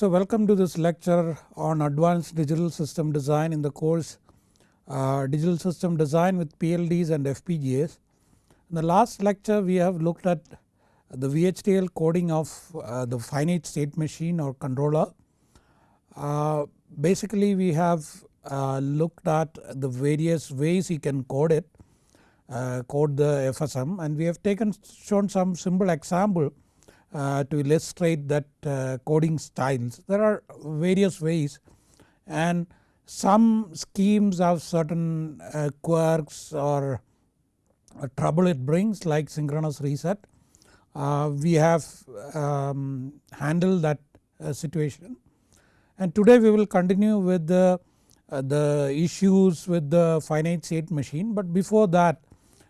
So welcome to this lecture on advanced digital system design in the course uh, digital system design with PLDs and FPGAs. In the last lecture we have looked at the VHDL coding of uh, the finite state machine or controller. Uh, basically we have uh, looked at the various ways you can code it uh, code the FSM and we have taken shown some simple example uh, to illustrate that uh, coding styles. There are various ways and some schemes have certain uh, quirks or trouble it brings like synchronous reset. Uh, we have um, handled that uh, situation and today we will continue with the, the issues with the finite state machine but before that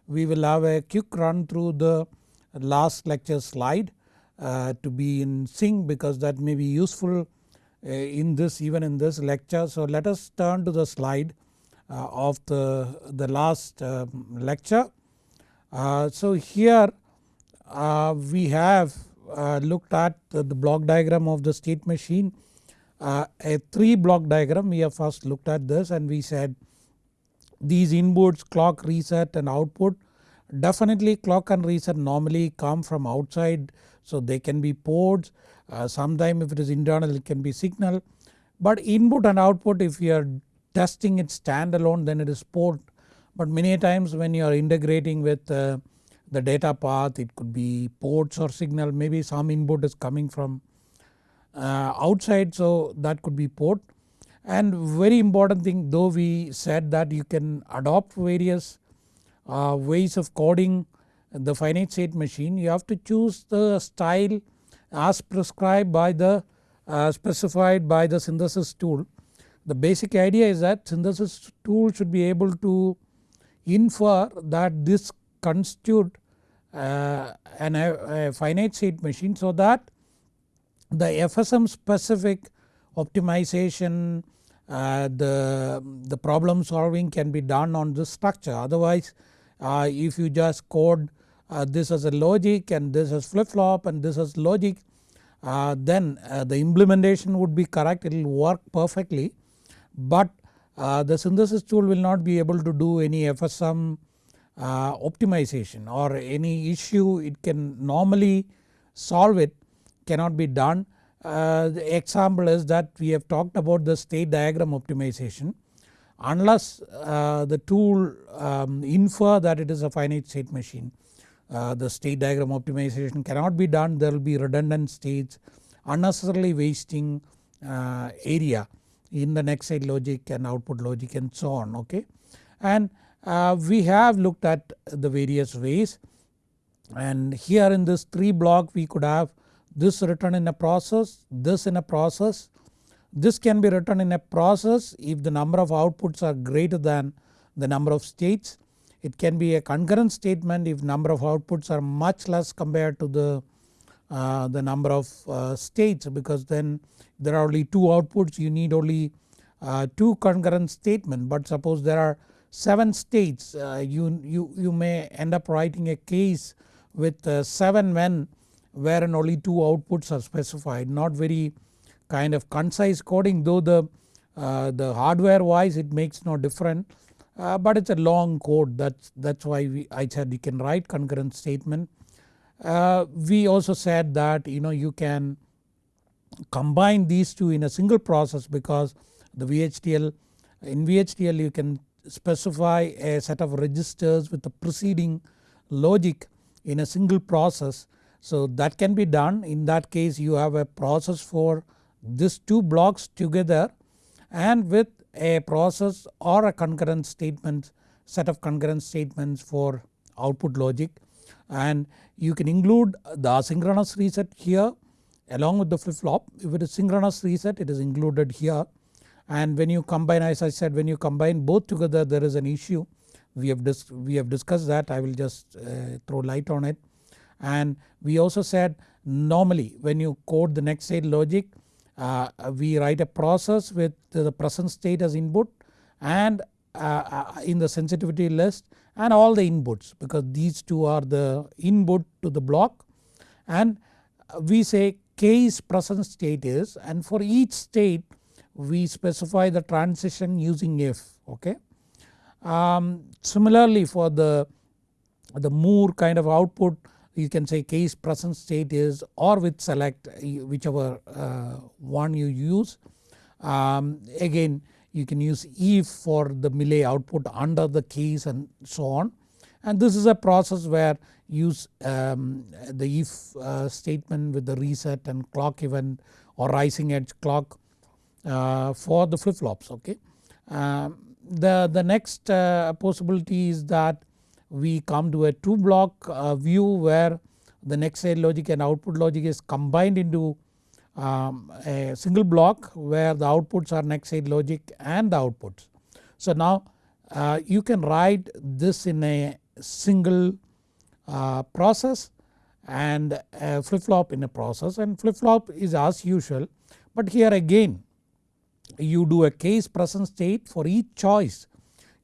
we will have a quick run through the last lecture slide uh, to be in sync because that may be useful uh, in this even in this lecture. So let us turn to the slide uh, of the, the last um, lecture. so here we have looked at the, block diagram of the state machine uh, a 3 block diagram we have first looked at this and we said these inputs clock reset and output definitely clock and reset normally come from outside so they can be ports uh, sometime if it is internal it can be signal. But input and output if you are testing it standalone then it is port. But many times when you are integrating with uh, the data path it could be ports or signal. Maybe some input is coming from uh, outside so that could be port. And very important thing though we said that you can adopt various uh, ways of coding the finite state machine you have to choose the style as prescribed by the uh, specified by the synthesis tool. The basic idea is that synthesis tool should be able to infer that this constitute uh, an, a finite state machine so that the FSM specific optimization uh, the, the problem solving can be done on this structure otherwise uh, if you just code uh, this as a logic and this as flip flop and this as logic. Uh, then uh, the implementation would be correct. It will work perfectly. But uh, the synthesis tool will not be able to do any FSM uh, optimization or any issue it can normally solve it cannot be done. the example is that we have talked about the state diagram optimization. Unless the tool um, infer that it is a finite state machine uh, the state diagram optimization cannot be done there will be redundant states unnecessarily wasting uh, area in the next state logic and output logic and so on okay. And uh, we have looked at the various ways and here in this 3 block we could have this written in a process, this in a process. This can be written in a process if the number of outputs are greater than the number of states it can be a concurrent statement if number of outputs are much less compared to the, uh, the number of uh, states because then there are only 2 outputs. You need only uh, 2 concurrent statement. But suppose there are 7 states uh, you, you, you may end up writing a case with uh, 7 when wherein only 2 outputs are specified. Not very kind of concise coding though the, uh, the hardware wise it makes no difference uh, but it is a long code that's, that's why we, I said you can write concurrent statement. Uh, we also said that you know you can combine these two in a single process because the VHDL in VHDL you can specify a set of registers with the preceding logic in a single process. So that can be done in that case you have a process for these two blocks together and with a process or a concurrent statement set of concurrent statements for output logic. And you can include the asynchronous reset here along with the flip flop if it is synchronous reset it is included here. And when you combine as I said when you combine both together there is an issue. We have, we have discussed that. I will just uh, throw light on it. And we also said normally when you code the next state logic we write a process with the present state as input and uh, uh, in the sensitivity list and all the inputs because these two are the input to the block and we say case present state is and for each state we specify the transition using if okay. Um, similarly for the, the Moore kind of output you can say case present state is or with select whichever uh, one you use. Um, again you can use if for the Mealy output under the case and so on and this is a process where use um, the if uh, statement with the reset and clock event or rising edge clock uh, for the flip flops okay. Um, the, the next uh, possibility is that we come to a 2 block uh, view where the next state logic and output logic is combined into um, a single block where the outputs are next state logic and the outputs. So now uh, you can write this in a single uh, process and flip flop in a process and flip flop is as usual but here again you do a case present state for each choice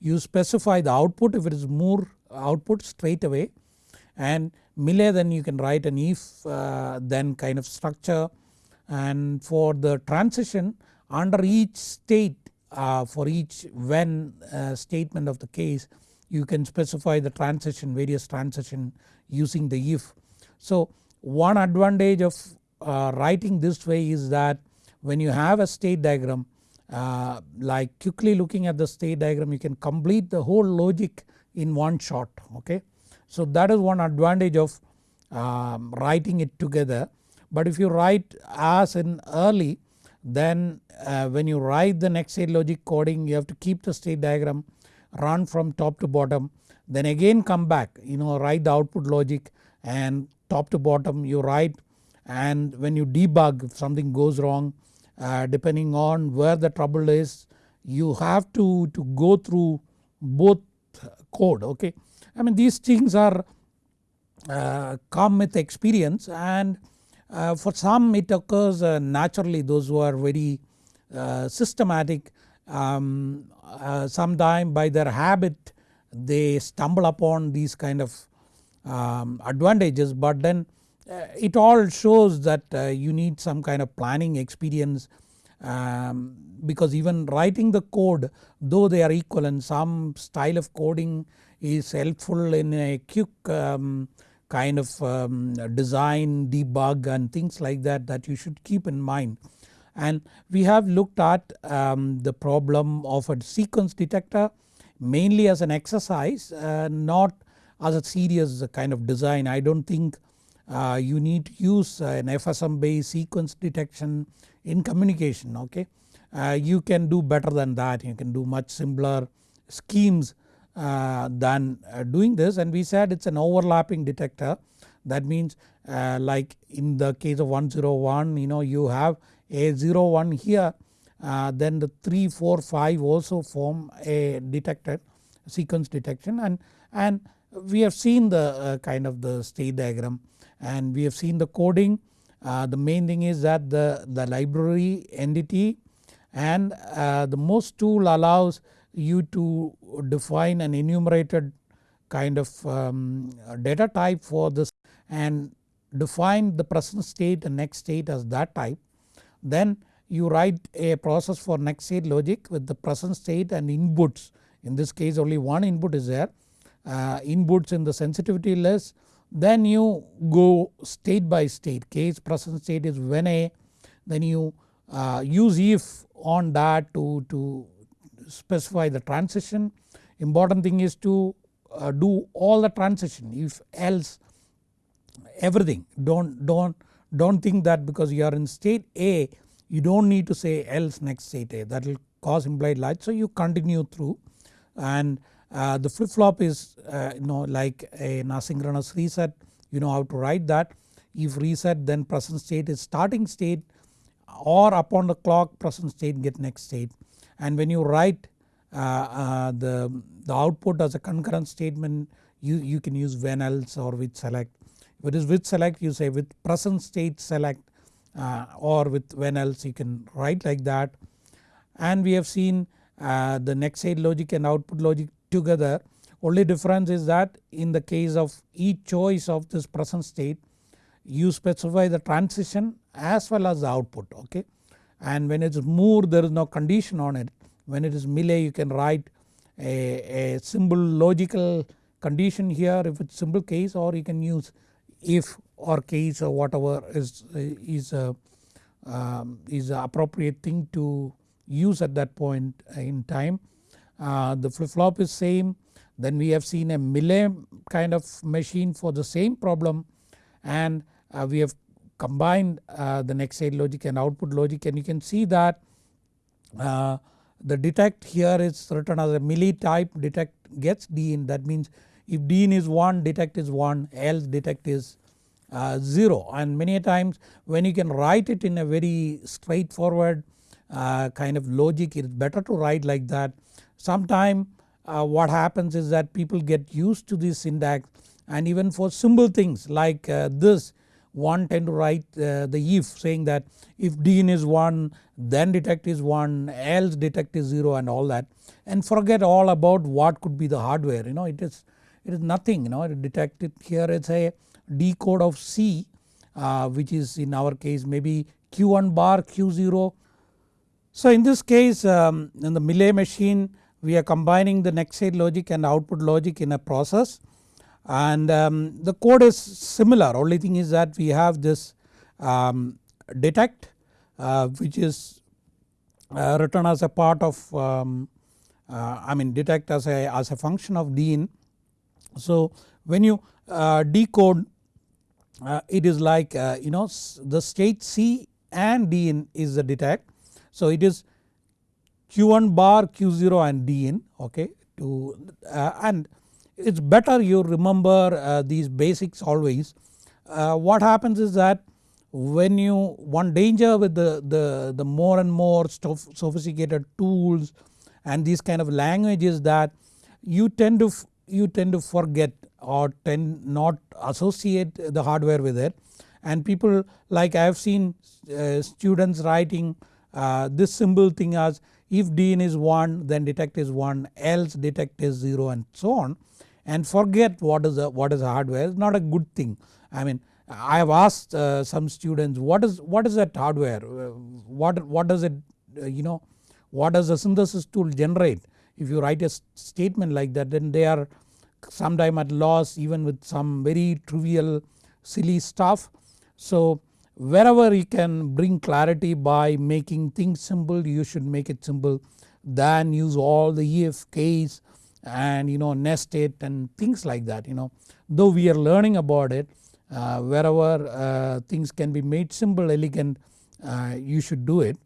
you specify the output if it is Moore output straight away and Mealy then you can write an if uh, then kind of structure and for the transition under each state uh, for each when uh, statement of the case you can specify the transition various transition using the if. So one advantage of uh, writing this way is that when you have a state diagram uh, like quickly looking at the state diagram you can complete the whole logic in one shot okay. So that is one advantage of um, writing it together but if you write as in early then uh, when you write the next state logic coding you have to keep the state diagram run from top to bottom then again come back you know write the output logic and top to bottom you write and when you debug if something goes wrong uh, depending on where the trouble is you have to, to go through both code okay. I mean these things are uh, come with experience and uh, for some it occurs uh, naturally those who are very uh, systematic um, uh, sometime by their habit they stumble upon these kind of um, advantages but then uh, it all shows that you need some kind of planning experience um, because even writing the code though they are equivalent some style of coding is helpful in a quick um, kind of um, design debug and things like that that you should keep in mind and we have looked at um, the problem of a sequence detector mainly as an exercise uh, not as a serious kind of design. I do not think uh, you need to use an FSM based sequence detection in communication okay. Uh, you can do better than that. You can do much simpler schemes uh, than uh, doing this. And we said it is an overlapping detector. That means uh, like in the case of 101 you know you have a 0 1 here uh, then the 3 4 5 also form a detector sequence detection. And, and we have seen the kind of the state diagram. And we have seen the coding. Uh, the main thing is that the, the library entity and uh, the MOST tool allows you to define an enumerated kind of um, data type for this and define the present state and next state as that type. Then you write a process for next state logic with the present state and inputs. In this case only one input is there. Uh, inputs in the sensitivity list then you go state by state. Case present state is when a then you uh, use if on that to, to specify the transition. Important thing is to uh, do all the transition if else everything. Don't don't don't think that because you are in state A you don't need to say else next state A. That will cause implied latch so you continue through. And uh, the flip flop is uh, you know like an asynchronous reset you know how to write that. If reset then present state is starting state or upon the clock present state get next state. And when you write uh, uh the, the output as a concurrent statement you, you can use when else or with select. If it is with select you say with present state select uh, or with when else you can write like that. And we have seen uh, the next state logic and output logic together only difference is that in the case of each choice of this present state you specify the transition as well as the output okay? And when it is Moore there is no condition on it. When it is Mealy you can write a, a simple logical condition here. If it's simple case or you can use if or case or whatever is, is, a, um, is appropriate thing to use at that point in time. Uh, the flip flop is same. Then we have seen a Mealy kind of machine for the same problem. And uh, we have combined uh, the next state logic and output logic. And you can see that uh, the detect here is written as a Mealy type detect gets D in. That means if D in is 1 detect is 1 else detect is uh, 0 and many times when you can write it in a very straightforward uh, kind of logic it is better to write like that. Sometime uh, what happens is that people get used to this syntax and even for simple things like uh, this one tend to write uh, the if saying that if D in is 1 then detect is 1 else detect is 0 and all that and forget all about what could be the hardware you know it is it is nothing you know detect it here it's a decode of C uh, which is in our case maybe Q1 bar Q0. So in this case um, in the Mealy machine we are combining the next state logic and output logic in a process and um, the code is similar only thing is that we have this um, detect uh, which is uh, written as a part of um, uh, I mean detect as a, as a function of DIN. So when you uh, decode uh, it is like uh, you know the state C and DIN is the detect. So it is Q1 bar Q0 and Dn okay to and it is better you remember uh, these basics always. Uh, what happens is that when you one danger with the, the, the more and more sophisticated tools and these kind of languages that you tend to you tend to forget or tend not associate the hardware with it and people like I have seen uh, students writing uh, this symbol thing as if DIN is 1 then detect is 1 else detect is 0 and so on and forget what is what is hardware is not a good thing. I mean I have asked uh, some students what is what is that hardware uh, what what does it uh, you know what does the synthesis tool generate if you write a statement like that then they are sometime at loss even with some very trivial silly stuff. So wherever you can bring clarity by making things simple you should make it simple. Than use all the if case and you know nest it and things like that you know. Though we are learning about it uh, wherever uh, things can be made simple elegant uh, you should do it.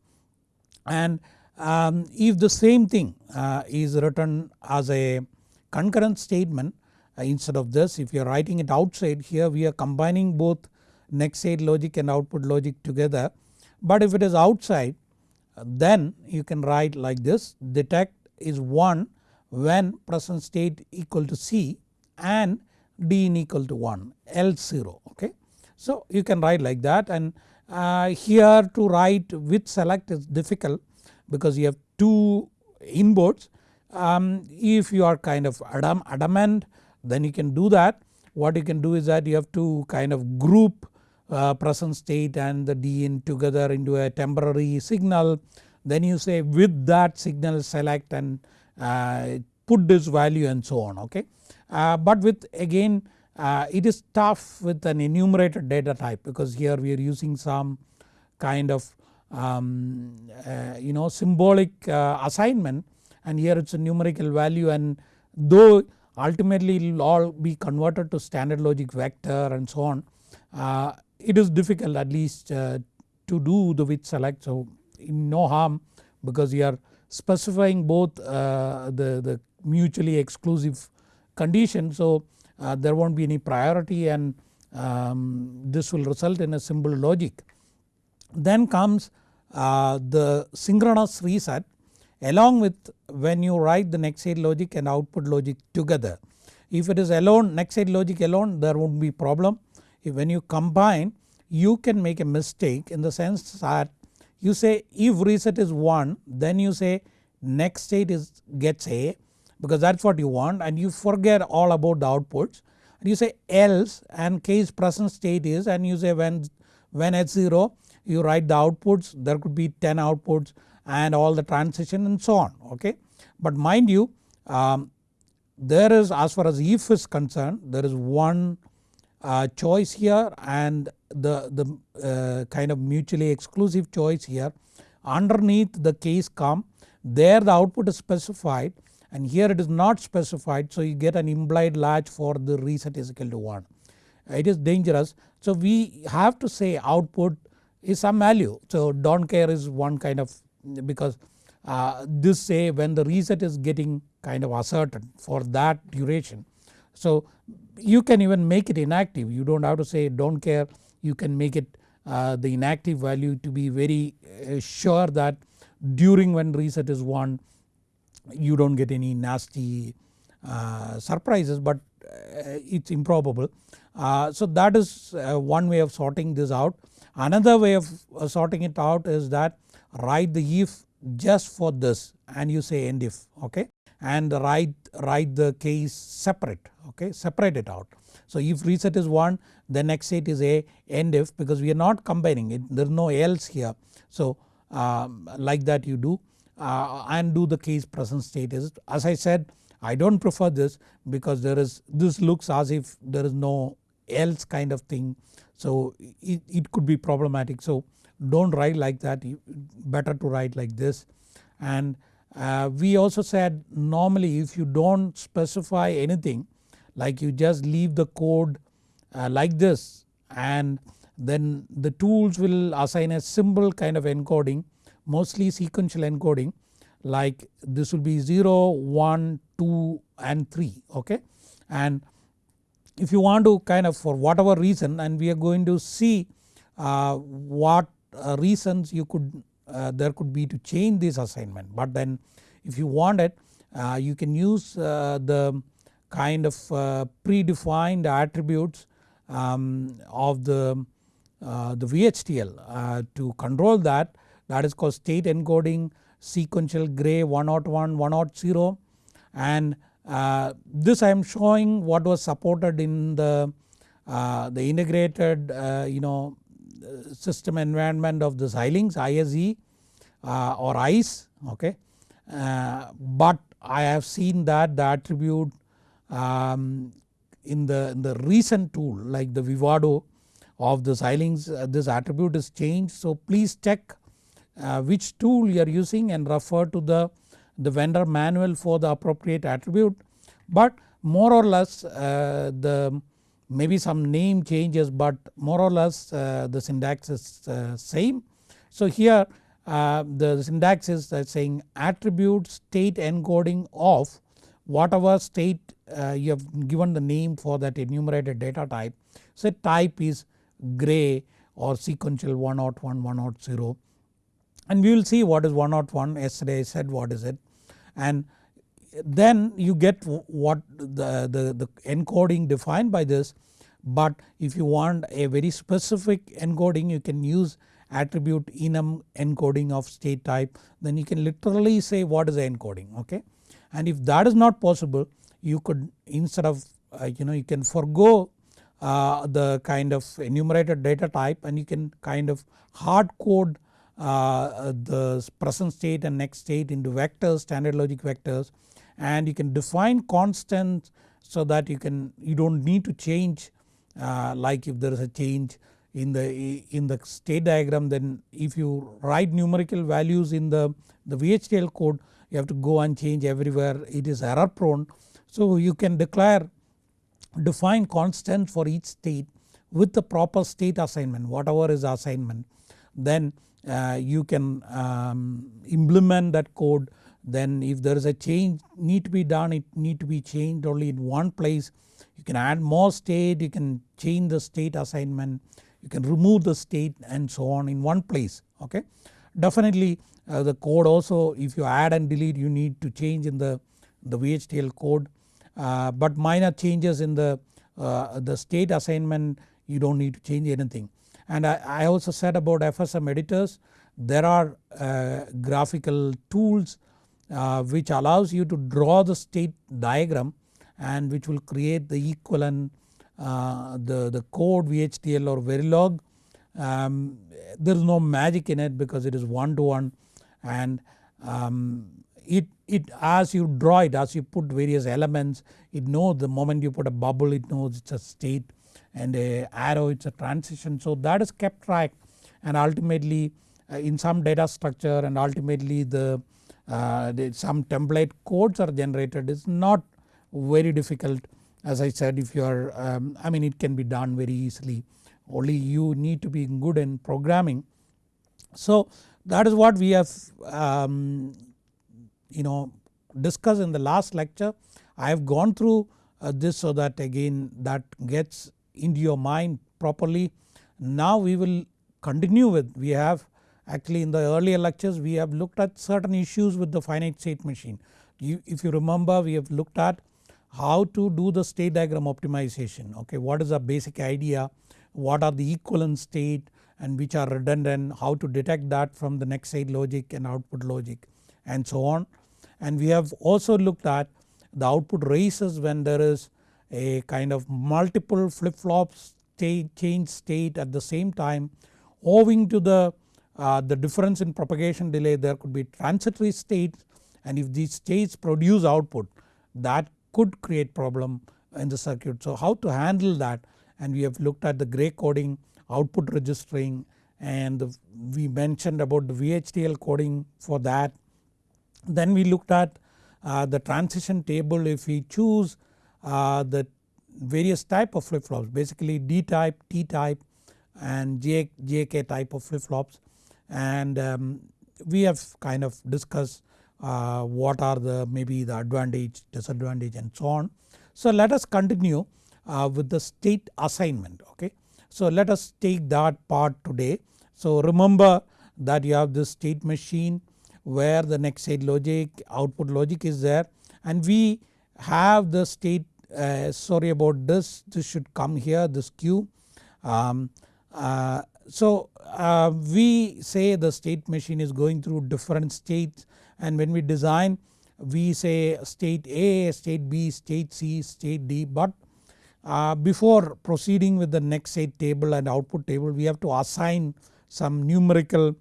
And um, if the same thing uh, is written as a concurrent statement uh, instead of this if you are writing it outside here we are combining both next state logic and output logic together but if it is outside then you can write like this detect is 1 when present state equal to C and DIN equal to 1 else 0 okay. So you can write like that and uh, here to write with select is difficult because you have two inputs. Um, if you are kind of adam, adamant then you can do that. What you can do is that you have to kind of group present state and the DIN together into a temporary signal. Then you say with that signal select and uh, put this value and so on okay. Uh, but with again uh, it is tough with an enumerated data type because here we are using some kind of um, uh, you know symbolic uh, assignment. And here it is a numerical value. And though ultimately it will all be converted to standard logic vector and so on uh, it is difficult at least uh, to do the with select so no harm because you are specifying both uh, the, the mutually exclusive condition. So uh, there won't be any priority and um, this will result in a simple logic. Then comes uh, the synchronous reset along with when you write the next state logic and output logic together. If it is alone next state logic alone there won't be problem. When you combine you can make a mistake in the sense that you say if reset is 1 then you say next state is gets A because that is what you want and you forget all about the outputs and you say else and case present state is and you say when, when at 0 you write the outputs there could be 10 outputs and all the transition and so on okay. But mind you um, there is as far as if is concerned there is one uh, choice here and the, the uh, kind of mutually exclusive choice here underneath the case com there the output is specified and here it is not specified so you get an implied latch for the reset is equal to 1. It is dangerous so we have to say output is some value so don't care is one kind of because uh, this say when the reset is getting kind of asserted for that duration. So you can even make it inactive you do not have to say don't care you can make it uh, the inactive value to be very uh, sure that during when reset is 1 you do not get any nasty uh, surprises but uh, it is improbable. Uh, so that is one way of sorting this out. Another way of sorting it out is that write the if just for this and you say end if okay and write, write the case separate okay separate it out. So if reset is 1 the next state is a end if because we are not combining it there is no else here. So um, like that you do uh, and do the case present state is as I said I do not prefer this because there is this looks as if there is no else kind of thing so it, it could be problematic. So do not write like that better to write like this and uh, we also said normally if you do not specify anything like you just leave the code uh, like this and then the tools will assign a symbol kind of encoding mostly sequential encoding like this will be 0, 1, 2 and 3 okay. And if you want to kind of for whatever reason and we are going to see uh, what uh, reasons you could uh, there could be to change this assignment but then if you want it uh, you can use uh, the kind of uh, predefined attributes um, of the, the VHDL to control that that is called state encoding sequential gray 101 100 and uh, this I am showing what was supported in the, uh, the integrated uh, you know system environment of the Xilinx ISE uh, or ICE okay. Uh, but I have seen that the attribute um, in the in the recent tool like the Vivado of the Xilinx uh, this attribute is changed. So please check uh, which tool you are using and refer to the, the vendor manual for the appropriate attribute. But more or less uh, the maybe some name changes but more or less uh, the syntax is uh, same. So here uh, the syntax is saying attribute state encoding of whatever state uh, you have given the name for that enumerated data type. So type is gray or sequential 101 100 and we will see what is 101 yesterday I said what is it and then you get what the, the, the encoding defined by this but if you want a very specific encoding you can use attribute enum encoding of state type then you can literally say what is the encoding okay. And if that is not possible you could instead of uh, you know you can forego uh, the kind of enumerated data type and you can kind of hard code uh, the present state and next state into vectors standard logic vectors and you can define constants so that you can you do not need to change uh, like if there is a change in the in the state diagram then if you write numerical values in the, the VHDL code you have to go and change everywhere it is error prone. So you can declare define constant for each state with the proper state assignment whatever is assignment. Then uh, you can um, implement that code. Then if there is a change need to be done it need to be changed only in one place. You can add more state you can change the state assignment you can remove the state and so on in one place okay. Definitely uh, the code also if you add and delete you need to change in the, the VHDL code uh, but minor changes in the, uh, the state assignment you do not need to change anything. And I, I, also said about FSM editors there are uh, graphical tools which allows you to draw the state diagram and which will create the equivalent uh, the, the code VHDL or Verilog um, there is no magic in it because it is one to one and um, it, it as you draw it as you put various elements it knows the moment you put a bubble it knows it's a state and a arrow it's a transition. So that is kept track and ultimately uh, in some data structure and ultimately the, uh, the some template codes are generated is not very difficult as I said if you are um, I mean it can be done very easily only you need to be good in programming. So that is what we have um, you know discussed in the last lecture. I have gone through uh, this so that again that gets into your mind properly. Now we will continue with we have actually in the earlier lectures we have looked at certain issues with the finite state machine. You, if you remember we have looked at how to do the state diagram optimization okay what is the basic idea what are the equivalent state and which are redundant how to detect that from the next state logic and output logic and so on. And we have also looked at the output races when there is a kind of multiple flip flops state change state at the same time owing to the, uh, the difference in propagation delay there could be transitory states and if these states produce output that could create problem in the circuit. So how to handle that and we have looked at the gray coding output registering and we mentioned about the VHDL coding for that. Then we looked at uh, the transition table if we choose uh, the various type of flip flops basically D type, T type and J, JK type of flip flops and um, we have kind of discussed uh, what are the maybe the advantage, disadvantage and so on. So let us continue uh, with the state assignment okay. So let us take that part today. So remember that you have this state machine where the next state logic output logic is there and we have the state uh, sorry about this this should come here this Q. Um, uh, so uh, we say the state machine is going through different states and when we design we say state A, state B, state C, state D but uh, before proceeding with the next state table and output table we have to assign some numerical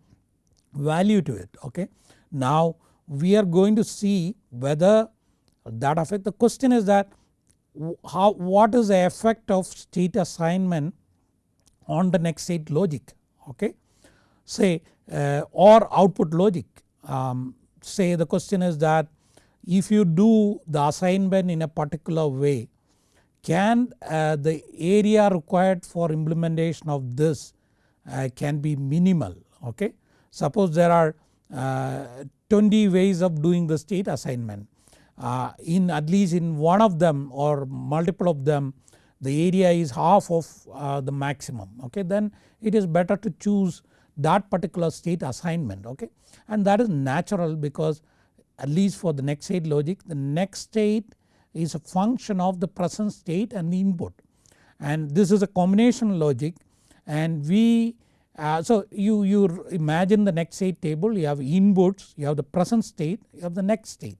value to it okay. Now we are going to see whether that affect the question is that how what is the effect of state assignment on the next state logic okay. Say uh, or output logic um, say the question is that if you do the assignment in a particular way can uh, the area required for implementation of this uh, can be minimal okay. Suppose there are 20 ways of doing the state assignment. Uh, in at least in one of them or multiple of them the area is half of uh, the maximum okay? Then it is better to choose that particular state assignment okay? And that is natural because at least for the next state logic the next state is a function of the present state and the input. And this is a combination logic and we uh, so you, you imagine the next state table you have inputs you have the present state you have the next state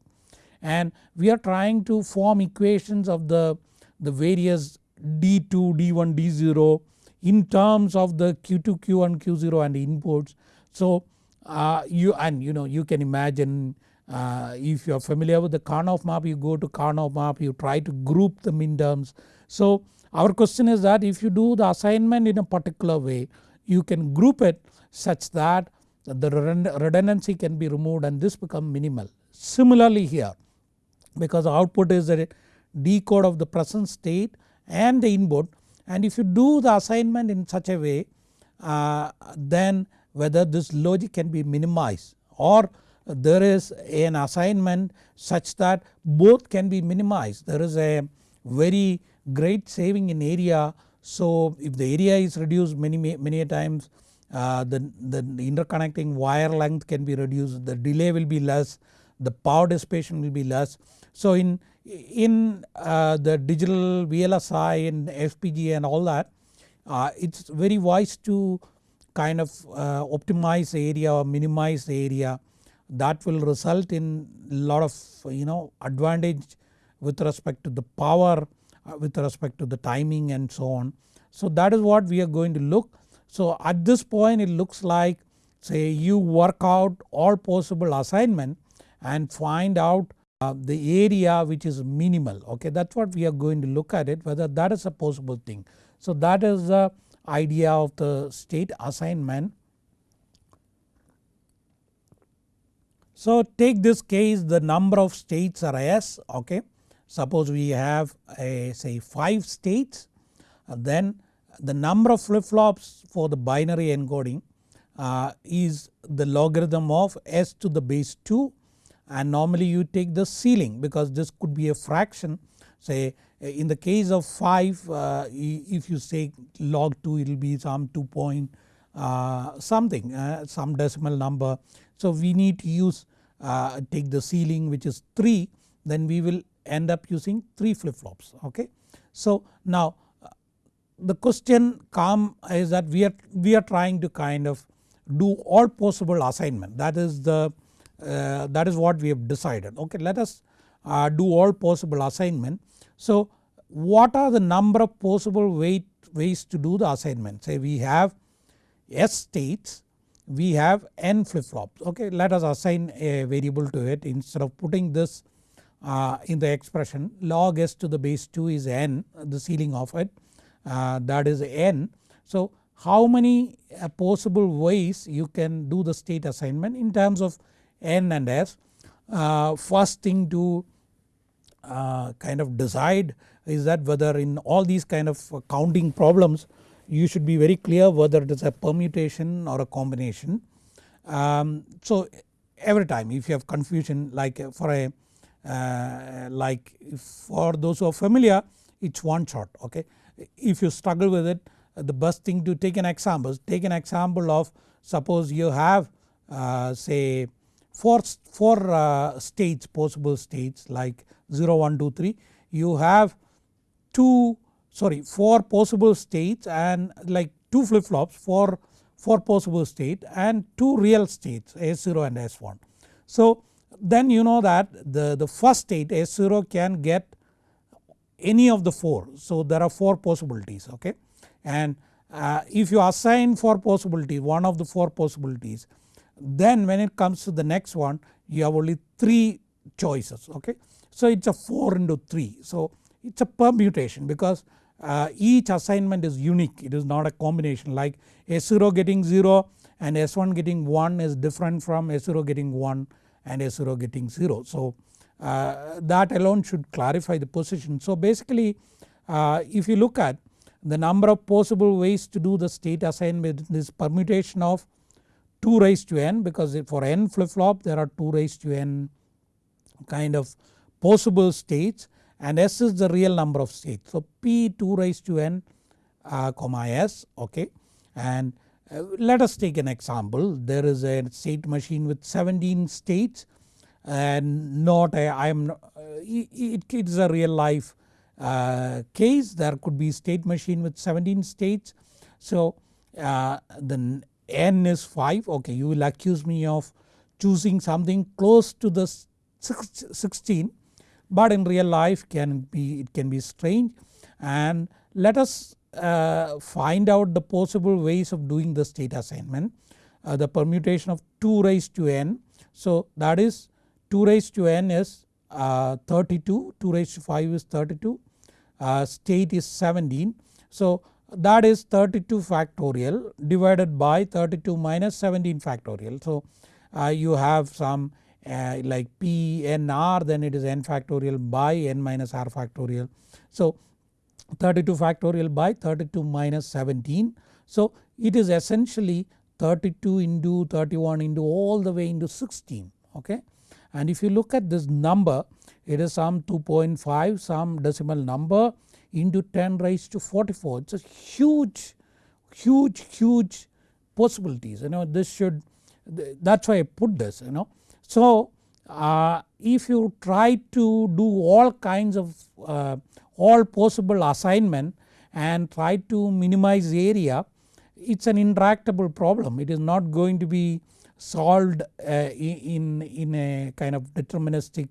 and we are trying to form equations of the, the various D2, D1, D0 in terms of the Q2, Q1, Q0 and inputs. So uh, you and you know you can imagine uh, if you are familiar with the Karnaugh map you go to Karnaugh map you try to group the min terms. So our question is that if you do the assignment in a particular way you can group it such that the redundancy can be removed and this become minimal. Similarly here because output is a decode of the present state and the input and if you do the assignment in such a way uh, then whether this logic can be minimized or there is an assignment such that both can be minimized. There is a very great saving in area so if the area is reduced many many times uh, the, the interconnecting wire length can be reduced, the delay will be less, the power dissipation will be less. So in, in uh, the digital VLSI and FPGA and all that uh, it's very wise to kind of uh, optimize the area or minimize the area that will result in a lot of you know advantage with respect to the power with respect to the timing and so on. So that is what we are going to look. So at this point it looks like say you work out all possible assignment and find out uh, the area which is minimal okay that is what we are going to look at it whether that is a possible thing. So that is the idea of the state assignment. So take this case the number of states are S okay suppose we have a say 5 states uh, then the number of flip flops for the binary encoding uh, is the logarithm of s to the base 2 and normally you take the ceiling because this could be a fraction. Say in the case of 5 uh, if you say log 2 it will be some 2 point uh, something uh, some decimal number. So we need to use uh, take the ceiling which is 3 then we will end up using 3 flip flops okay. So now the question come is that we are, we are trying to kind of do all possible assignment. That is the uh, that is what we have decided okay? Let us uh, do all possible assignment. So what are the number of possible way, ways to do the assignment? Say we have S states we have n flip flops okay? Let us assign a variable to it. Instead of putting this uh, in the expression log s to the base 2 is n the ceiling of it uh, that is n. So how many uh, possible ways you can do the state assignment in terms of n and s. Uh, first thing to uh, kind of decide is that whether in all these kind of counting problems you should be very clear whether it is a permutation or a combination. Um, so every time if you have confusion like for a uh, like for those who are familiar it's one shot okay if you struggle with it the best thing to take an example take an example of suppose you have uh, say 4, four uh, states possible states like 0 1 2 3 you have 2 sorry 4 possible states and like 2 flip flops for 4 possible state and 2 real states S0 and S1. So then you know that the, the first state S0 can get any of the 4. So there are 4 possibilities okay? And uh, if you assign 4 possibilities one of the 4 possibilities then when it comes to the next one you have only 3 choices okay. So it is a 4 into 3 so it is a permutation because uh, each assignment is unique. It is not a combination. Like S0 getting 0 and S1 getting 1 is different from S0 getting 1 and S0 getting 0. So uh, that alone should clarify the position. So basically uh, if you look at the number of possible ways to do the state assignment this permutation of 2 raised to n because for n flip flop there are 2 raised to n kind of possible states and s is the real number of states. So p 2 raised to n uh, comma s okay and uh, let us take an example. There is a state machine with 17 states and not a I am uh, it, it is a real life uh, case. There could be state machine with 17 states. So uh, the n is 5 okay you will accuse me of choosing something close to the 16 but in real life can be it can be strange. And let us uh, find out the possible ways of doing the state assignment. Uh, the permutation of 2 raised to n so that is 2 raised to n is uh, 32, 2 raised to 5 is 32, uh, state is 17. So that is 32 factorial divided by 32 minus 17 factorial. So uh, you have some uh, like p n r then it is n factorial by n minus r factorial. So 32 factorial by 32 minus 17. So it is essentially 32 into 31 into all the way into 16 okay and if you look at this number it is some 2.5 some decimal number into 10 raised to 44 it is a huge huge huge possibilities you know this should that is why I put this you know. So uh, if you try to do all kinds of uh, all possible assignment and try to minimize area it is an intractable problem it is not going to be solved uh, in, in a kind of deterministic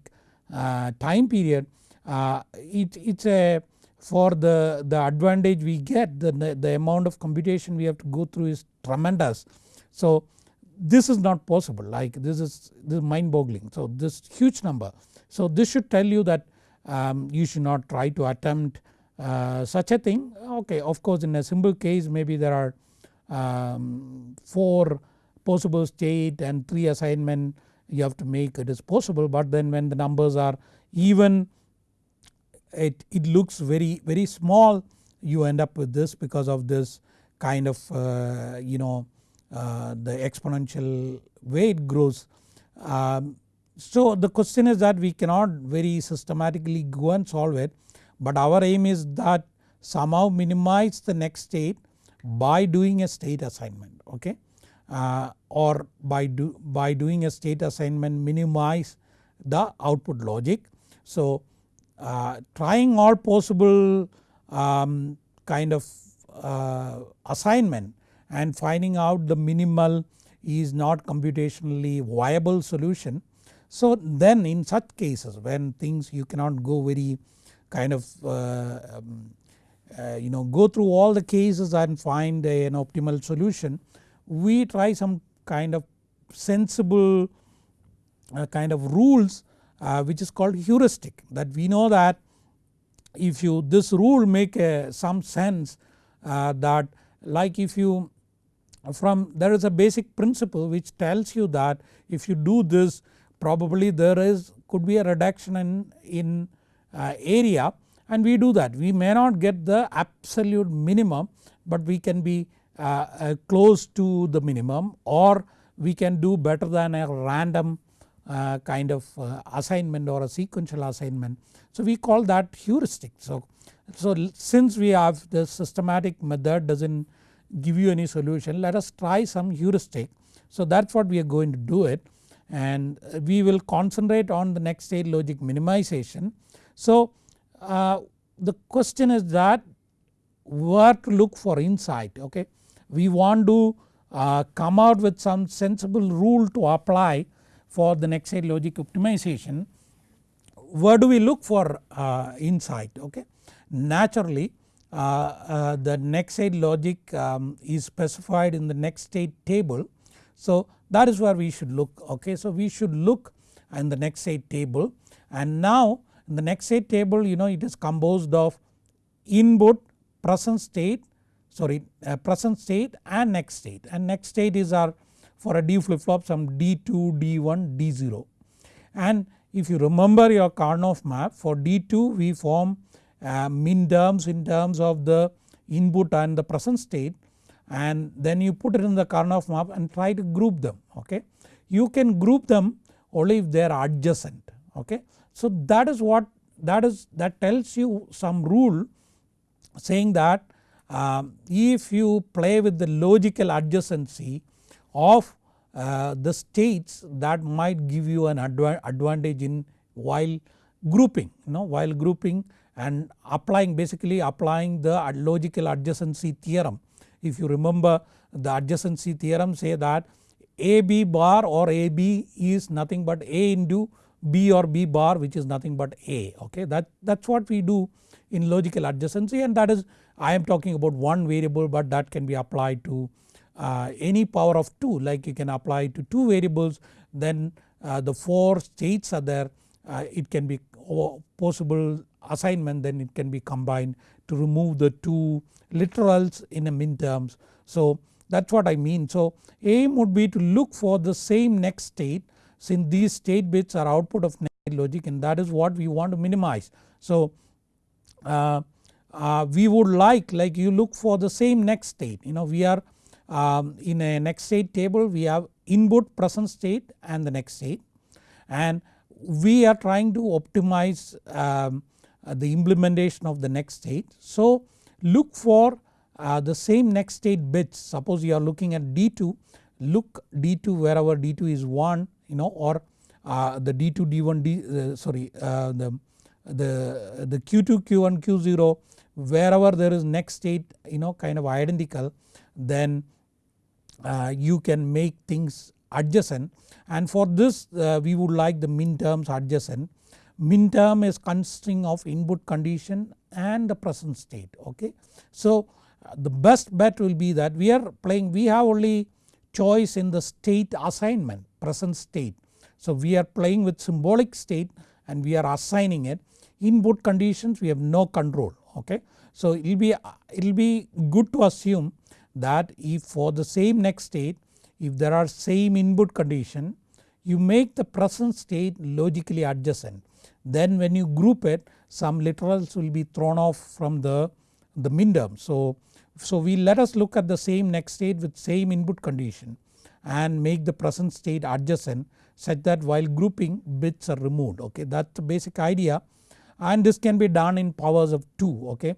uh, time period. Uh, it, it's a for the, the advantage we get the, the amount of computation we have to go through is tremendous. So this is not possible like this is, this is mind boggling so this huge number. So this should tell you that um, you should not try to attempt uh, such a thing okay of course in a simple case maybe there are um, 4 possible state and 3 assignment you have to make it is possible but then when the numbers are even it, it looks very very small you end up with this because of this kind of uh, you know uh, the exponential way it grows. Um, so the question is that we cannot very systematically go and solve it but our aim is that somehow minimize the next state by doing a state assignment okay uh, or by, do, by doing a state assignment minimize the output logic. So uh, trying all possible um, kind of uh, assignment and finding out the minimal is not computationally viable solution. So then in such cases when things you cannot go very kind of uh, um, uh, you know go through all the cases and find a, an optimal solution we try some kind of sensible uh, kind of rules uh, which is called heuristic. That we know that if you this rule make a, some sense uh, that like if you from there is a basic principle which tells you that if you do this probably there is could be a reduction in, in uh, area and we do that. We may not get the absolute minimum but we can be uh, uh, close to the minimum or we can do better than a random uh, kind of uh, assignment or a sequential assignment. So we call that heuristic. So, so since we have the systematic method does not give you any solution let us try some heuristic. So that is what we are going to do it and we will concentrate on the next state logic minimization. So uh, the question is that where to look for insight okay. We want to uh, come out with some sensible rule to apply for the next state logic optimization. Where do we look for uh, insight okay. Naturally uh, uh, the next state logic um, is specified in the next state table. So that is where we should look. Okay. So we should look in the next state table. And now in the next state table you know it is composed of input present state sorry uh, present state and next state. And next state is our for a D flip flop some D2, D1, D0 and if you remember your Karnaugh map for D2 we form uh, min terms in terms of the input and the present state and then you put it in the Karnaugh map and try to group them okay. You can group them only if they are adjacent okay. So that is what that is that tells you some rule saying that um, if you play with the logical adjacency of uh, the states that might give you an adva advantage in while grouping you know while grouping and applying basically applying the logical adjacency theorem. If you remember the adjacency theorem say that AB bar or AB is nothing but A into B or B bar which is nothing but A okay? That, that is what we do in logical adjacency and that is I am talking about one variable but that can be applied to uh, any power of 2 like you can apply to 2 variables then uh, the 4 states are there uh, it can be possible assignment then it can be combined to remove the two literals in a min terms. So that is what I mean. So aim would be to look for the same next state since these state bits are output of logic and that is what we want to minimize. So uh, uh, we would like like you look for the same next state you know we are um, in a next state table we have input present state and the next state and we are trying to optimize um, the implementation of the next state. So look for uh, the same next state bits. Suppose you are looking at D2 look D2 wherever D2 is 1 you know or uh, the D2 D1 D uh, sorry uh, the, the, the Q2 Q1 Q0 wherever there is next state you know kind of identical then uh, you can make things adjacent. And for this we would like the min terms adjacent min term is consisting of input condition and the present state okay. So the best bet will be that we are playing we have only choice in the state assignment present state. So we are playing with symbolic state and we are assigning it input conditions we have no control okay. So it will be it will be good to assume that if for the same next state if there are same input condition you make the present state logically adjacent then when you group it some literals will be thrown off from the, the minterm. So, so we let us look at the same next state with same input condition and make the present state adjacent such that while grouping bits are removed okay that's the basic idea and this can be done in powers of 2 okay.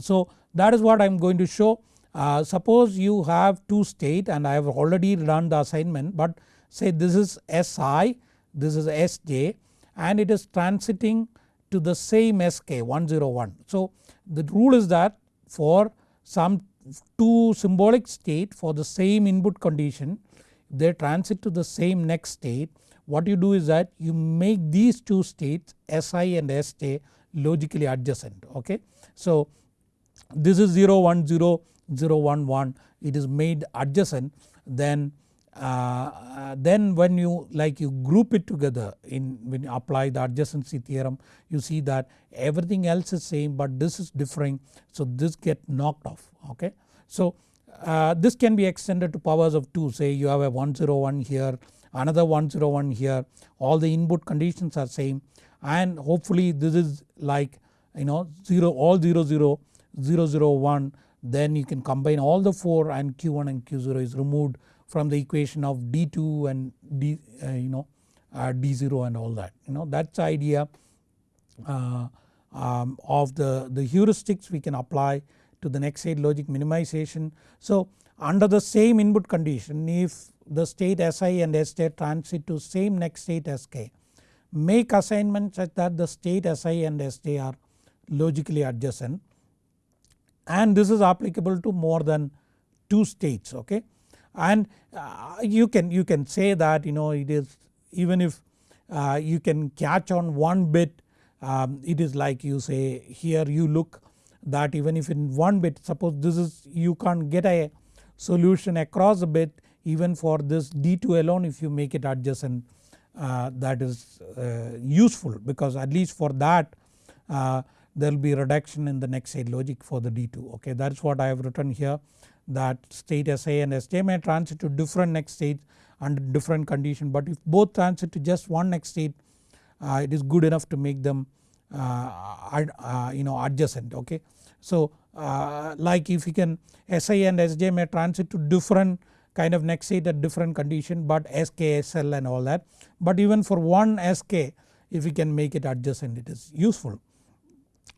So that is what I am going to show uh, suppose you have 2 state and I have already run the assignment but say this is Si this is Sj and it is transiting to the same SK 101. So the rule is that for some 2 symbolic state for the same input condition they transit to the same next state what you do is that you make these 2 states Si and Sj logically adjacent okay. So this is 0 1 0 0 1 1 it is made adjacent then uh, then when you like you group it together in when you apply the adjacency theorem you see that everything else is same but this is differing. So this get knocked off okay. So uh, this can be extended to powers of 2 say you have a 101 here another 101 here. All the input conditions are same. And hopefully this is like you know 0 all 0 0 0 0 1 then you can combine all the 4 and q1 and q0 is removed from the equation of d2 and d uh, you know uh, d0 and all that you know that's the idea uh, um, of the, the heuristics we can apply to the next state logic minimization. So under the same input condition if the state Si and Sj transit to same next state Sk make assignment such that the state Si and Sj are logically adjacent and this is applicable to more than 2 states okay and uh, you can you can say that you know it is even if uh, you can catch on one bit um, it is like you say here you look that even if in one bit suppose this is you can't get a solution across a bit even for this D2 alone if you make it adjacent uh, that is uh, useful. Because at least for that uh, there will be reduction in the next state logic for the D2 okay that is what I have written here that state Sa and Sj may transit to different next states under different condition but if both transit to just one next state uh, it is good enough to make them uh, uh, you know adjacent okay. So uh, like if you can Sa and Sj may transit to different kind of next state at different condition but Sk, Sl and all that but even for one Sk if we can make it adjacent it is useful.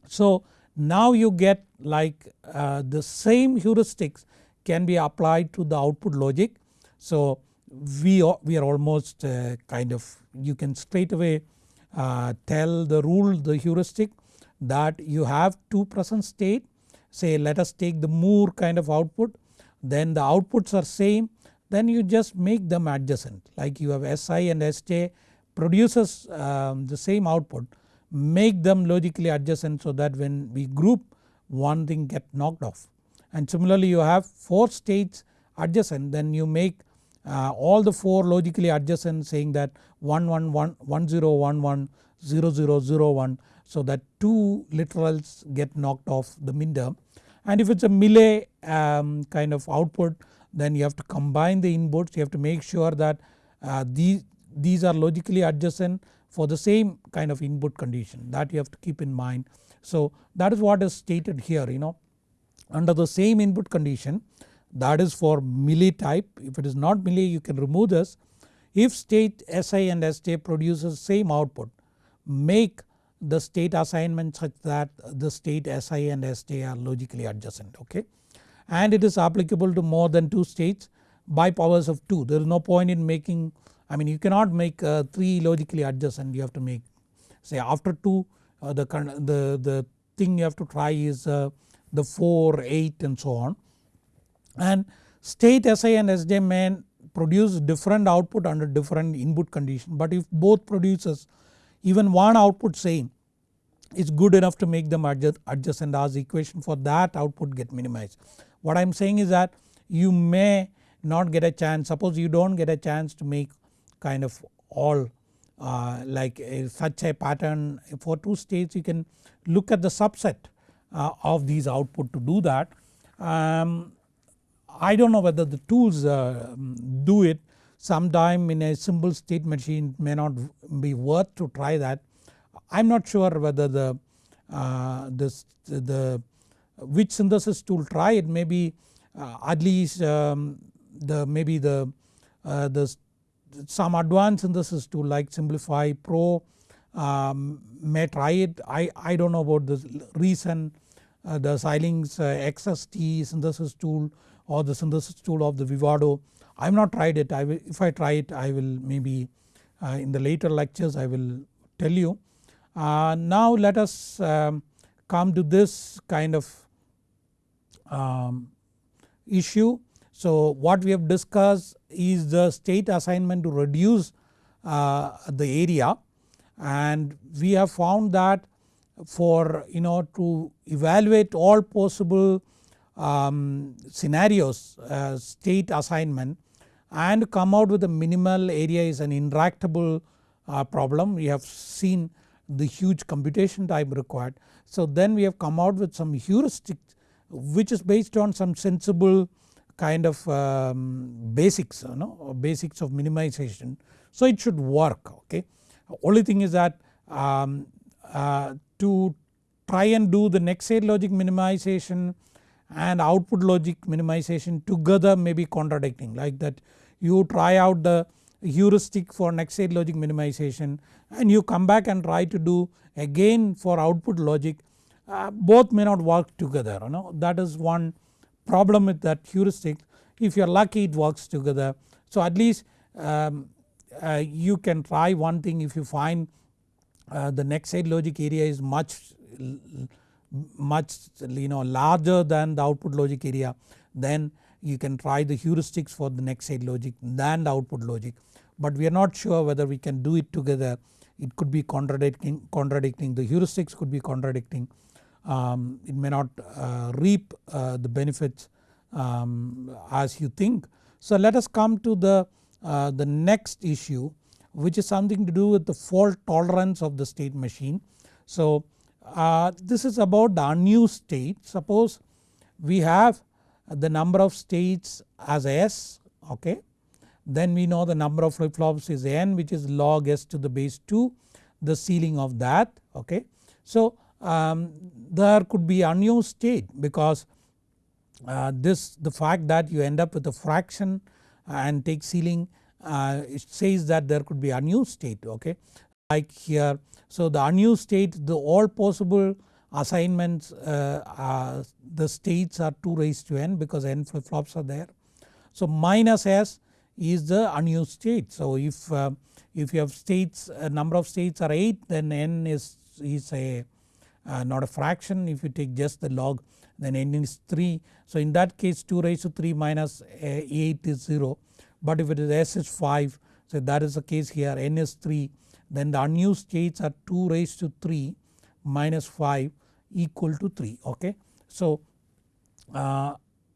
So now you get like uh, the same heuristics can be applied to the output logic. So we are, we are almost uh, kind of you can straight away uh, tell the rule the heuristic that you have two present state. Say let us take the Moore kind of output. Then the outputs are same. Then you just make them adjacent. Like you have Si and Sj produces um, the same output. Make them logically adjacent so that when we group one thing get knocked off. And similarly you have 4 states adjacent. Then you make uh, all the 4 logically adjacent saying that 1 1 1 1 0 1 1 0 0 0 1 so that 2 literals get knocked off the min term. And if it is a Mealy um, kind of output then you have to combine the inputs. You have to make sure that uh, these, these are logically adjacent for the same kind of input condition. That you have to keep in mind. So that is what is stated here you know under the same input condition that is for Mealy type if it is not Mealy you can remove this. If state Si and Sj produces same output make the state assignment such that the state Si and Sj are logically adjacent okay. And it is applicable to more than 2 states by powers of 2 there is no point in making I mean you cannot make uh, 3 logically adjacent. You have to make say after 2 uh, the, the, the thing you have to try is uh, the 4, 8 and so on. And state Si and Sj may produce different output under different input condition but if both produces even one output same is good enough to make them adjust, adjacent as equation for that output get minimized. What I am saying is that you may not get a chance suppose you don't get a chance to make kind of all uh, like a, such a pattern for 2 states you can look at the subset uh, of these output to do that. Um, I do not know whether the tools uh, do it sometime in a simple state machine may not be worth to try that. I am not sure whether the uh, the which synthesis tool try it maybe uh, at least um, the maybe the uh, the some advanced synthesis tool like Synplify Pro um, may try it I, I do not know about the reason uh, the Xilinx uh, XST synthesis tool or the synthesis tool of the Vivado. I have not tried it I will, if I try it I will maybe uh, in the later lectures I will tell you. Uh, now let us um, come to this kind of um, issue. So what we have discussed is the state assignment to reduce uh, the area and we have found that for you know to evaluate all possible um, scenarios uh, state assignment and come out with a minimal area is an intractable uh, problem. We have seen the huge computation time required. So then we have come out with some heuristic which is based on some sensible kind of um, basics you know basics of minimization. So it should work okay. Only thing is that um, uh, to try and do the next state logic minimization and output logic minimization together may be contradicting. Like that you try out the heuristic for next state logic minimization and you come back and try to do again for output logic uh, both may not work together you know. That is one problem with that heuristic. If you are lucky it works together. So at least um, uh, you can try one thing if you find uh, the next state logic area is much much you know larger than the output logic area then you can try the heuristics for the next state logic than the output logic. But we are not sure whether we can do it together. It could be contradicting contradicting the heuristics could be contradicting. Um, it may not uh, reap uh, the benefits um, as you think. So let us come to the, uh, the next issue which is something to do with the fault tolerance of the state machine. So uh, this is about the unused state suppose we have the number of states as s okay then we know the number of flip flops is n which is log s to the base 2 the ceiling of that okay. So um, there could be unused state because uh, this the fact that you end up with a fraction and take ceiling uh, it says that there could be unused state okay like here. So the unused state the all possible assignments uh, the states are 2 raised to n because n flip flops are there. So minus s is the unused state. So if, uh, if you have states a number of states are 8 then n is, is a uh, not a fraction if you take just the log then n is 3. So in that case 2 raised to 3 uh, 8 is 0 but if it is s is 5 so that is the case here n is 3 then the unused states are 2 raised to 3 minus 5 equal to 3 okay. So uh,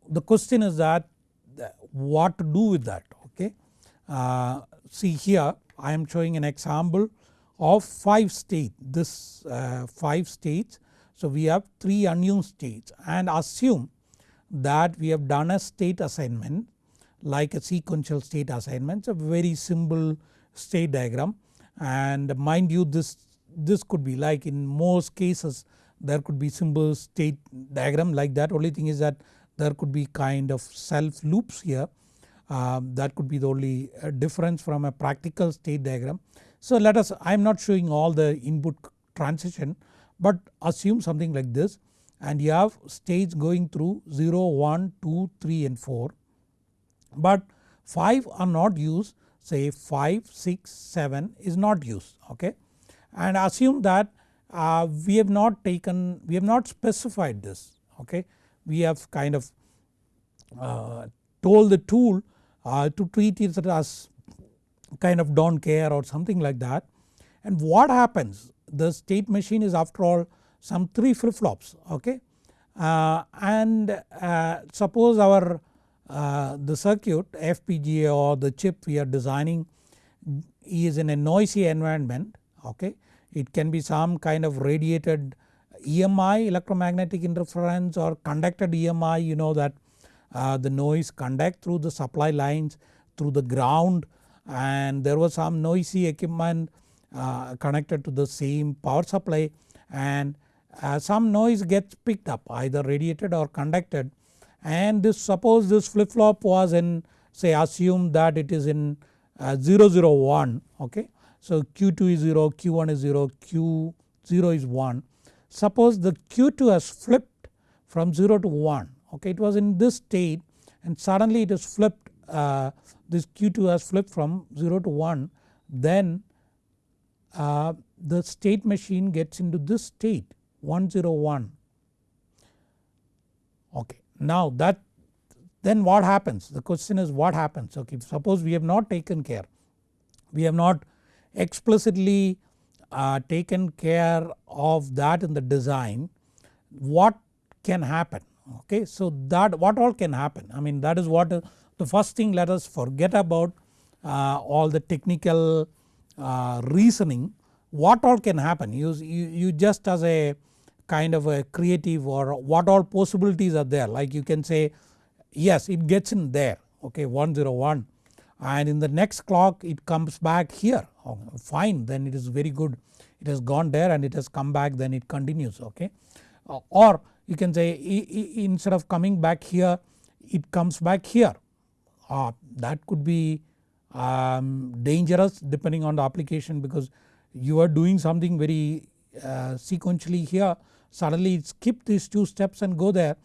the question is that what to do with that okay. Uh, see here I am showing an example of 5 state this uh, 5 states so we have 3 unused states and assume that we have done a state assignment like a sequential state assignment. It's a very simple state diagram and mind you this, this could be like in most cases there could be simple state diagram like that only thing is that there could be kind of self loops here um, that could be the only uh, difference from a practical state diagram. So let us I am not showing all the input transition but assume something like this and you have states going through 0, 1, 2, 3 and 4 but 5 are not used. Say 5, 6, 7 is not used okay? And assume that uh, we have not taken we have not specified this okay? We have kind of uh, told the tool uh, to treat it as kind of don't care or something like that. And what happens the state machine is after all some 3 flip flops okay uh, and uh, suppose our uh, the circuit FPGA or the chip we are designing is in a noisy environment okay. It can be some kind of radiated EMI electromagnetic interference or conducted EMI you know that uh, the noise conduct through the supply lines through the ground and there was some noisy equipment uh, connected to the same power supply and uh, some noise gets picked up either radiated or conducted and this suppose this flip flop was in say assume that it is in uh, 001 okay. So Q2 is 0, Q1 is 0, Q0 is 1. Suppose the Q2 has flipped from 0 to 1 okay it was in this state and suddenly it is flipped uh, this Q2 has flipped from 0 to 1 then uh, the state machine gets into this state 101 okay. Now that then what happens? The question is what happens? Okay suppose we have not taken care. We have not explicitly uh, taken care of that in the design. What can happen? Okay. So that what all can happen? I mean that is what uh, the first thing let us forget about uh, all the technical reasoning what all can happen. You, you, you just as a kind of a creative or what all possibilities are there. Like you can say yes it gets in there. Okay 101 and in the next clock it comes back here. Oh, fine then it is very good. It has gone there and it has come back then it continues okay? Uh, or you can say instead of coming back here it comes back here. Uh, that could be um, dangerous depending on the application because you are doing something very uh, sequentially here. Suddenly skip these two steps and go there.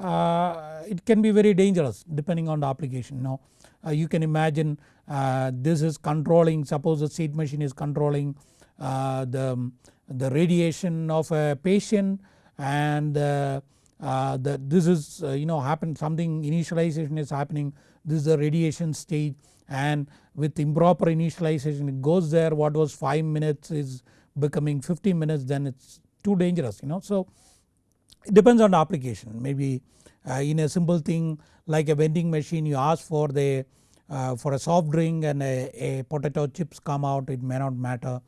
Uh, it can be very dangerous depending on the application. Now uh, you can imagine uh, this is controlling suppose the state machine is controlling uh, the, the radiation of a patient and uh, the, this is you know happen something initialization is happening. This is the radiation stage and with improper initialization it goes there what was 5 minutes is becoming 50 minutes then it's too dangerous you know. So it depends on the application maybe uh, in a simple thing like a vending machine you ask for the uh, for a soft drink and a, a, potato chips come out it may not matter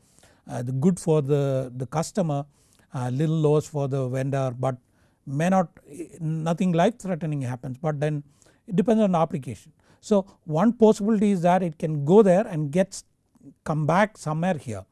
uh, the good for the, the customer uh, little loss for the vendor but may not nothing life threatening happens but then it depends on the application. So one possibility is that it can go there and gets come back somewhere here.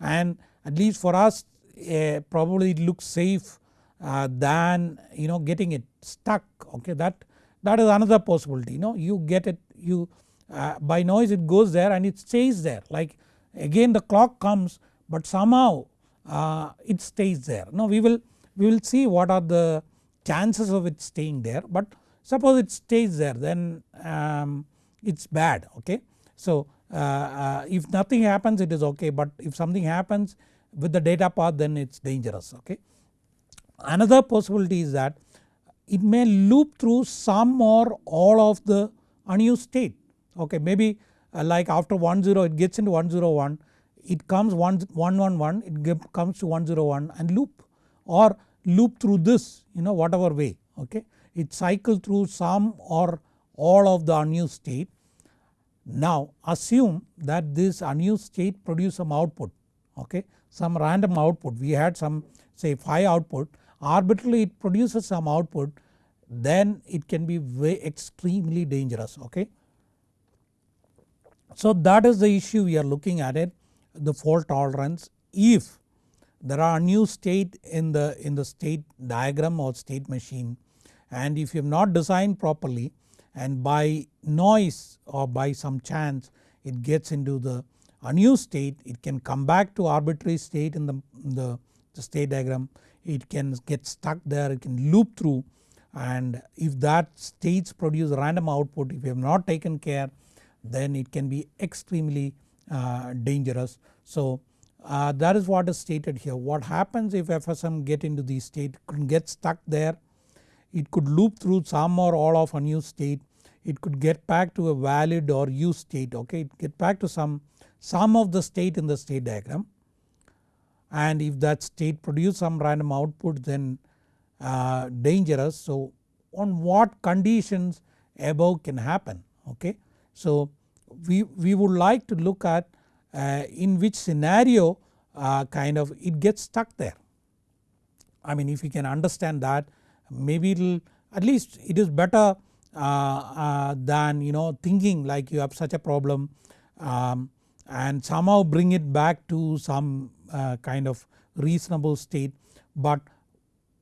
And at least for us uh, probably it looks safe uh, than you know getting it stuck okay? That that is another possibility you know? You get it you uh, by noise it goes there and it stays there. Like again the clock comes but somehow uh, it stays there. Now we will we will see what are the chances of it staying there but suppose it stays there then um, it's bad okay. So uh, uh, if nothing happens it is okay but if something happens with the data path then it's dangerous okay. Another possibility is that it may loop through some or all of the unused state okay maybe uh, like after 10 it gets into 101 it comes 111 it comes to 101 and loop or loop through this you know whatever way okay. It cycle through some or all of the unused state. Now assume that this unused state produce some output okay some random output we had some say 5 output arbitrarily it produces some output then it can be way extremely dangerous okay. So that is the issue we are looking at it the fault tolerance if there are new state in the in the state diagram or state machine and if you have not designed properly and by noise or by some chance it gets into the unused state it can come back to arbitrary state in the, the, the state diagram. It can get stuck there it can loop through. And if that states produce random output if you have not taken care then it can be extremely uh, dangerous. So uh, that is what is stated here. What happens if FSM get into the state get stuck there it could loop through some or all of unused state it could get back to a valid or used state okay it get back to some some of the state in the state diagram and if that state produce some random output then uh, dangerous. So on what conditions above can happen okay. So we, we would like to look at uh, in which scenario uh, kind of it gets stuck there. I mean if you can understand that maybe at least it is better uh, uh, than you know thinking like you have such a problem um, and somehow bring it back to some uh, kind of reasonable state but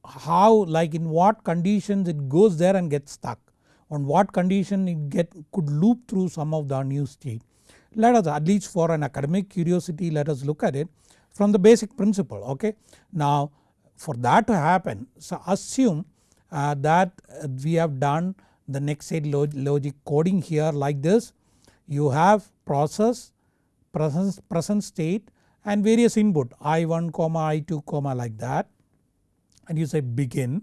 how like in what conditions it goes there and gets stuck on what condition it get could loop through some of the new state. Let us at least for an academic curiosity let us look at it from the basic principle okay. Now for that to happen so assume uh, that we have done the next state log logic coding here like this. You have process present, present state and various input i1 comma i2 comma like that. And you say begin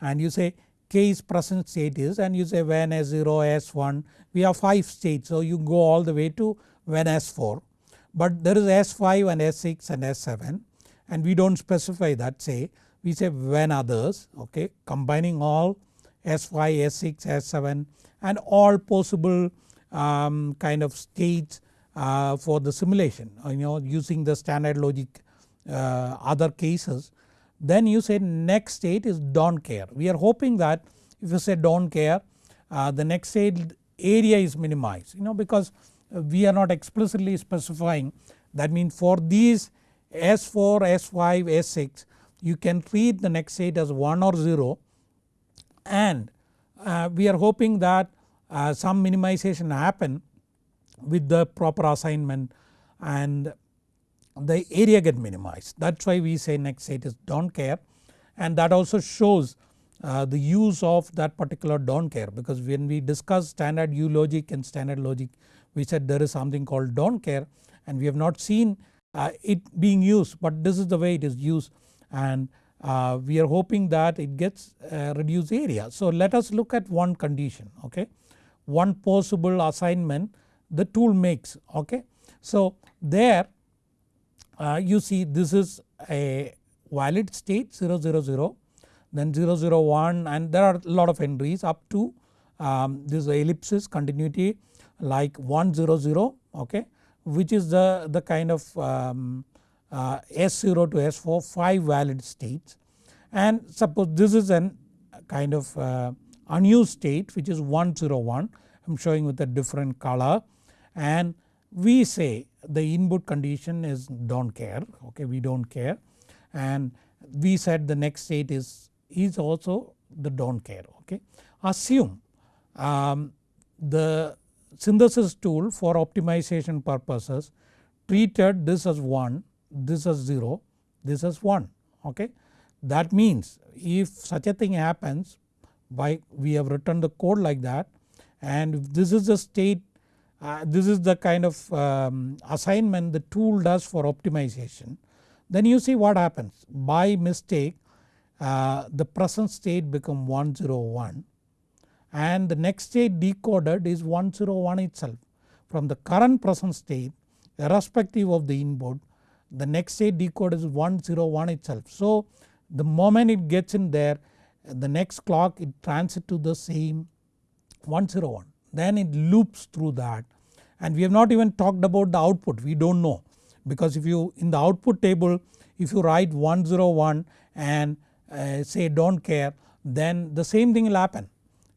and you say case present state is and you say when S0 S1 we have 5 states. So you go all the way to when S4 but there is S5 and S6 and S7 and we do not specify that say we say when others okay combining all S5, S6, S7 and all possible um, kind of states uh, for the simulation you know using the standard logic uh, other cases then you say next state is don't care. We are hoping that if you say don't care uh, the next state area is minimized you know because we are not explicitly specifying that means for these S4, S5, S6 you can treat the next state as 1 or 0 and uh, we are hoping that uh, some minimization happen with the proper assignment and the area get minimized. That is why we say next state is don't care. And that also shows uh, the use of that particular don't care. Because when we discuss standard U logic and standard logic we said there is something called don't care. And we have not seen uh, it being used but this is the way it is used and uh, we are hoping that it gets uh, reduced area. So let us look at one condition okay one possible assignment the tool makes okay. So there uh, you see this is a valid state 000 then 001 and there are a lot of entries up to um, this ellipsis continuity like 100 okay which is the, the kind of um, uh, S0 to S4 5 valid states. And suppose this is an kind of uh, unused state which is 101 I am showing with a different color. And we say the input condition is don't care okay we don't care. And we said the next state is is also the don't care okay. Assume um, the synthesis tool for optimization purposes treated this as 1 this as 0 this as 1 okay. That means if such a thing happens by we have written the code like that and this is the state uh, this is the kind of um, assignment the tool does for optimization then you see what happens by mistake uh, the present state become 101 and the next state decoded is 101 itself. From the current present state irrespective of the input the next state decode is 101 itself. So the moment it gets in there the next clock it transits to the same 101 then it loops through that and we have not even talked about the output we do not know because if you in the output table if you write 101 and uh, say don't care then the same thing will happen.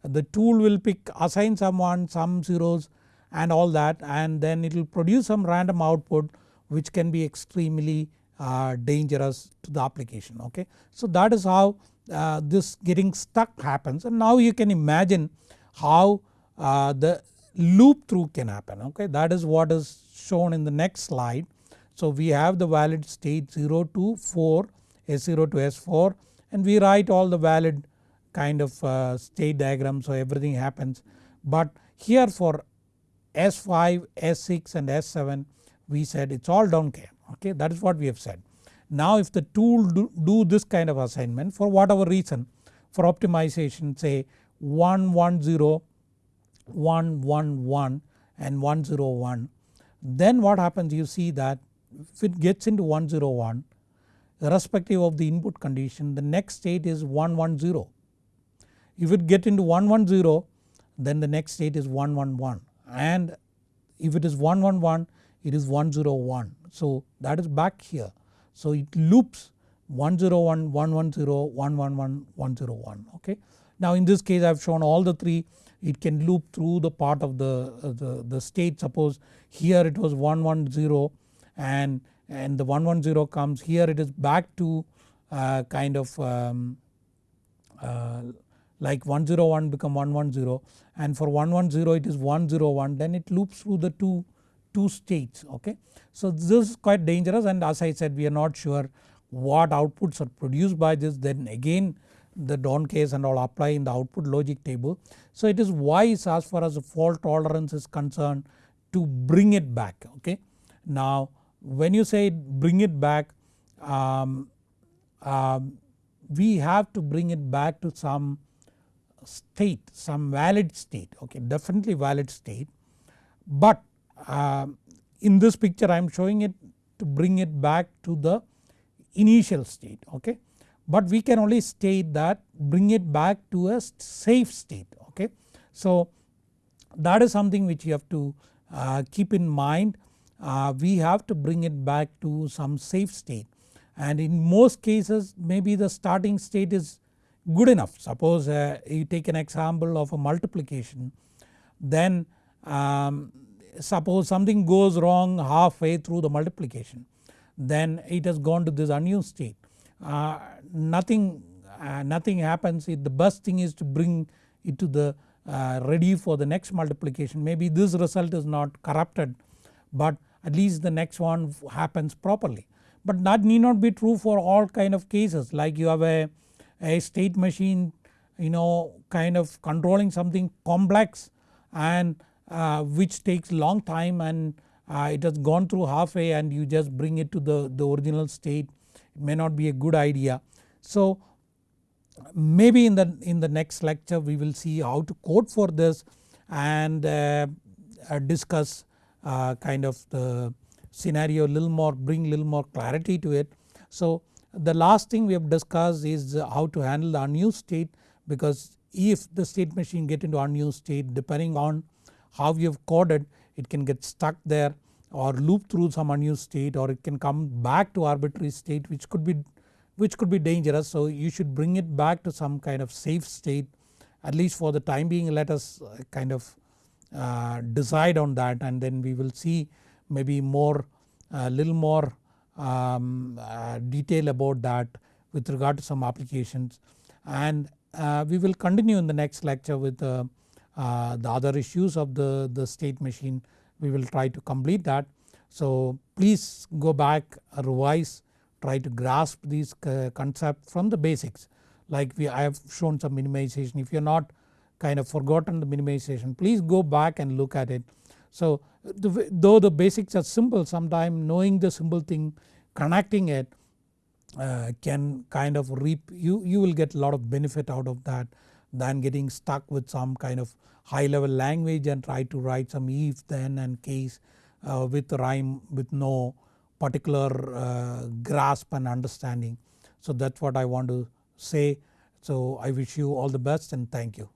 The tool will pick assign someone some zeros and all that and then it will produce some random output which can be extremely uh, dangerous to the application okay. So that is how uh, this getting stuck happens and now you can imagine how uh, the loop through can happen okay that is what is shown in the next slide. So we have the valid state 0 to 4 S0 to S4 and we write all the valid kind of uh, state diagram so everything happens. But here for S5, S6 and S7 we said it is all don't care okay that is what we have said. Now if the tool do, do this kind of assignment for whatever reason for optimization say 110, 111 and 101 then what happens you see that if it gets into 101 irrespective of the input condition the next state is 110. If it get into 110 then the next state is 111 and if it is 111 it is 101. So that is back here. So it loops 101, 110, 111, 101 okay. Now in this case I have shown all the three it can loop through the part of the, uh, the, the state suppose here it was 110 and, and the 110 comes here it is back to uh, kind of um, uh, like 101 become 110 and for 110 it is 101 then it loops through the two, two states okay. So this is quite dangerous and as I said we are not sure what outputs are produced by this then again the don't cares and all apply in the output logic table. So it is wise as far as the fault tolerance is concerned to bring it back okay. Now when you say bring it back um, um, we have to bring it back to some state some valid state okay definitely valid state but uh, in this picture I am showing it to bring it back to the initial state okay but we can only state that bring it back to a safe state okay. So that is something which you have to uh, keep in mind uh, we have to bring it back to some safe state and in most cases maybe the starting state is good enough. Suppose uh, you take an example of a multiplication then um, suppose something goes wrong halfway through the multiplication then it has gone to this unused state. Uh, nothing, uh, nothing happens. The best thing is to bring it to the uh, ready for the next multiplication. Maybe this result is not corrupted but at least the next one happens properly. But that need not be true for all kind of cases. Like you have a, a state machine you know kind of controlling something complex and uh, which takes long time and uh, it has gone through halfway and you just bring it to the, the original state it may not be a good idea. So maybe in the, in the next lecture we will see how to code for this and uh, uh, discuss uh, kind of the scenario a little more bring little more clarity to it. So the last thing we have discussed is how to handle the unused state because if the state machine get into unused state depending on how you have coded it can get stuck there or loop through some unused state or it can come back to arbitrary state which could be which could be dangerous. So you should bring it back to some kind of safe state at least for the time being let us uh, kind of uh, decide on that and then we will see maybe more a uh, little more um, uh, detail about that with regard to some applications and uh, we will continue in the next lecture with the other issues of the, the state machine we will try to complete that. So please go back revise try to grasp these concepts from the basics like we I have shown some minimization if you are not kind of forgotten the minimization please go back and look at it. So the, though the basics are simple sometime knowing the simple thing connecting it uh, can kind of reap you, you will get a lot of benefit out of that than getting stuck with some kind of high level language and try to write some if then and case uh, with rhyme with no particular uh, grasp and understanding. So that is what I want to say. So I wish you all the best and thank you.